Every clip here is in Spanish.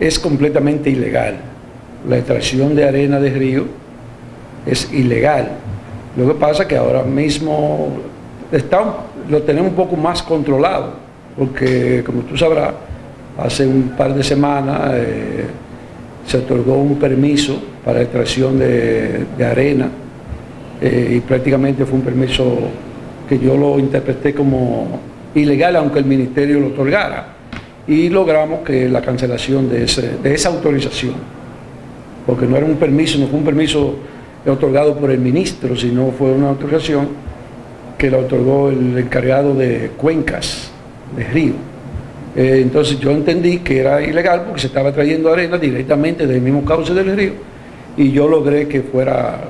es completamente ilegal. La extracción de arena de río es ilegal. Lo que pasa es que ahora mismo está, lo tenemos un poco más controlado, porque como tú sabrás, hace un par de semanas eh, se otorgó un permiso para extracción de, arena eh, y prácticamente fue un permiso que yo lo interpreté como ilegal, aunque el ministerio lo otorgara. Y logramos que la cancelación de, esa autorización, porque no era un permiso, no fue un permiso otorgado por el ministro, sino fue una autorización que la otorgó el encargado de cuencas de río. Eh, entonces yo entendí que era ilegal porque se estaba trayendo arena directamente del mismo cauce del río y yo logré que fuera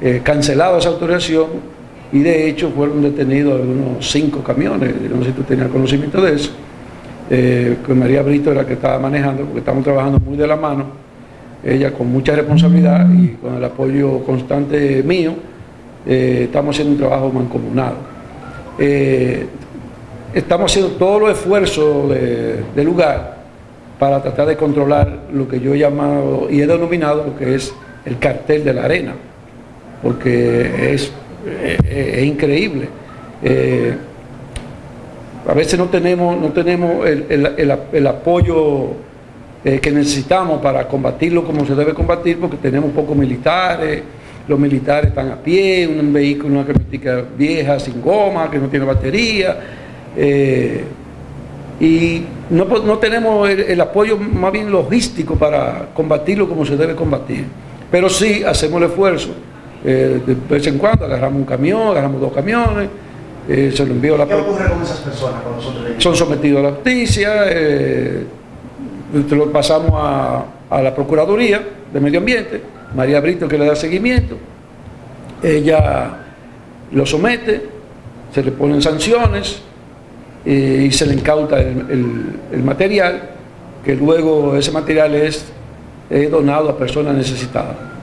eh, cancelada esa autorización y de hecho fueron detenidos algunos cinco camiones, no sé si tú tenías conocimiento de eso, eh, que María Brito era la que estaba manejando porque estamos trabajando muy de la mano ella con mucha responsabilidad y con el apoyo constante mío, eh, estamos haciendo un trabajo mancomunado. Eh, estamos haciendo todos los esfuerzos de, lugar para tratar de controlar lo que yo he llamado y he denominado lo que es el cartel de la arena, porque es, increíble. A veces no tenemos, no tenemos el apoyo eh, que necesitamos para combatirlo como se debe combatir, porque tenemos pocos militares, los militares están a pie, un vehículo, una camionetica vieja, sin goma, que no tiene batería, eh, y no, tenemos el, apoyo más bien logístico para combatirlo como se debe combatir. Pero sí hacemos el esfuerzo. Eh, de vez en cuando agarramos un camión, agarramos dos camiones, se lo envío a la... ¿Qué ocurre con esas personas cuando nosotros Son sometidos a la justicia, lo pasamos a, la Procuraduría de Medio Ambiente, María Brito que le da seguimiento, ella lo somete, se le ponen sanciones eh, y se le incauta el, material, que luego ese material es donado a personas necesitadas.